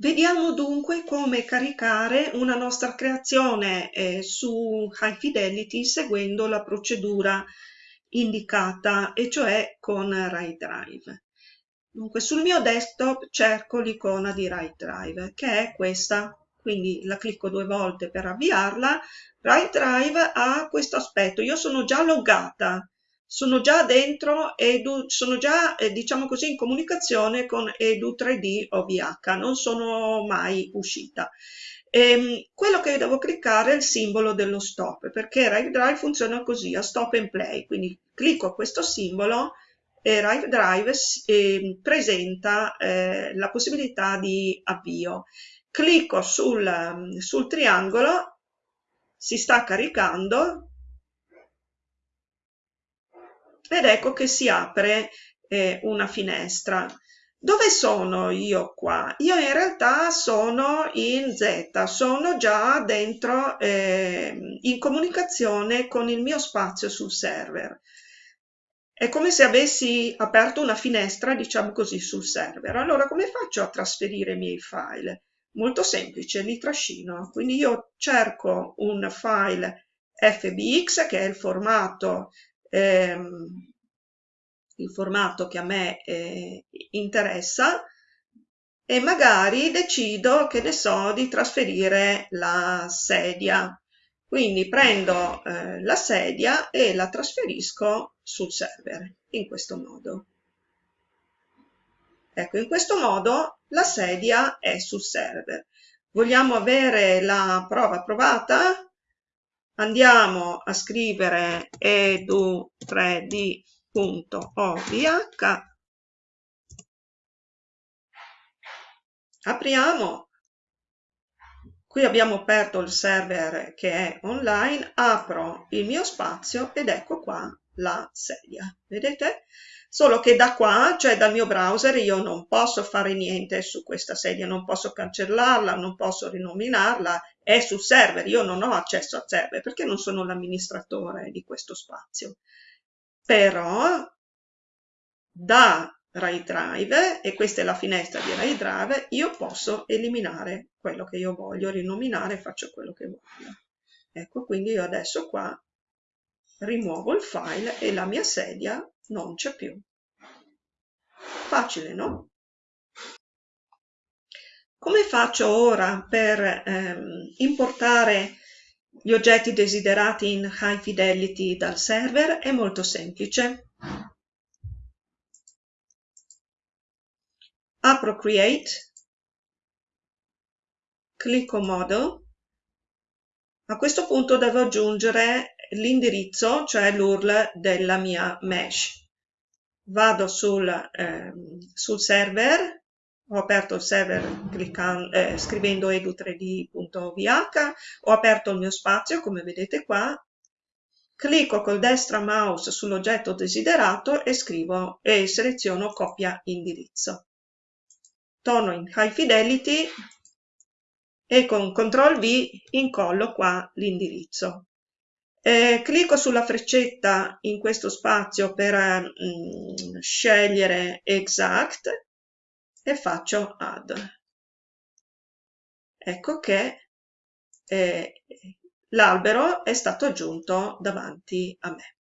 Vediamo dunque come caricare una nostra creazione eh, su High Fidelity seguendo la procedura indicata e cioè con Write Drive. Dunque sul mio desktop cerco l'icona di Write Drive che è questa, quindi la clicco due volte per avviarla. Write Drive ha questo aspetto, io sono già loggata, sono già dentro Edu, sono già eh, diciamo così in comunicazione con Edu 3D OVH, non sono mai uscita. E, ehm, quello che devo cliccare è il simbolo dello stop, perché Rive Drive funziona così, a stop and play, quindi clicco questo simbolo e Rive Drive eh, presenta eh, la possibilità di avvio. Clicco sul, sul triangolo, si sta caricando, ed ecco che si apre eh, una finestra. Dove sono io qua? Io in realtà sono in Z, sono già dentro eh, in comunicazione con il mio spazio sul server. È come se avessi aperto una finestra, diciamo così, sul server. Allora, come faccio a trasferire i miei file? Molto semplice, li trascino. Quindi io cerco un file FBX, che è il formato ehm, il formato che a me eh, interessa e magari decido, che ne so, di trasferire la sedia. Quindi prendo eh, la sedia e la trasferisco sul server, in questo modo. Ecco, in questo modo la sedia è sul server. Vogliamo avere la prova provata? Andiamo a scrivere edu3d.ovh, apriamo, qui abbiamo aperto il server che è online, apro il mio spazio ed ecco qua la sedia, vedete? Solo che da qua, cioè dal mio browser, io non posso fare niente su questa sedia, non posso cancellarla, non posso rinominarla, è sul server, io non ho accesso al server perché non sono l'amministratore di questo spazio. Però da Rai Drive, e questa è la finestra di Rai Drive, io posso eliminare quello che io voglio, rinominare, faccio quello che voglio. Ecco, quindi io adesso qua rimuovo il file e la mia sedia non c'è più. Facile, no? Come faccio ora per ehm, importare gli oggetti desiderati in High Fidelity dal server? È molto semplice. Apro Create, clicco Model. A questo punto devo aggiungere l'indirizzo, cioè l'URL della mia mesh. Vado sul, ehm, sul server ho aperto il server cliccando, eh, scrivendo edu3d.vh, ho aperto il mio spazio come vedete qua, clicco col destra mouse sull'oggetto desiderato e scrivo e seleziono copia indirizzo. Torno in High Fidelity e con CTRL V incollo qua l'indirizzo. Eh, clicco sulla freccetta in questo spazio per mm, scegliere Exact e faccio add. Ecco che eh, l'albero è stato aggiunto davanti a me.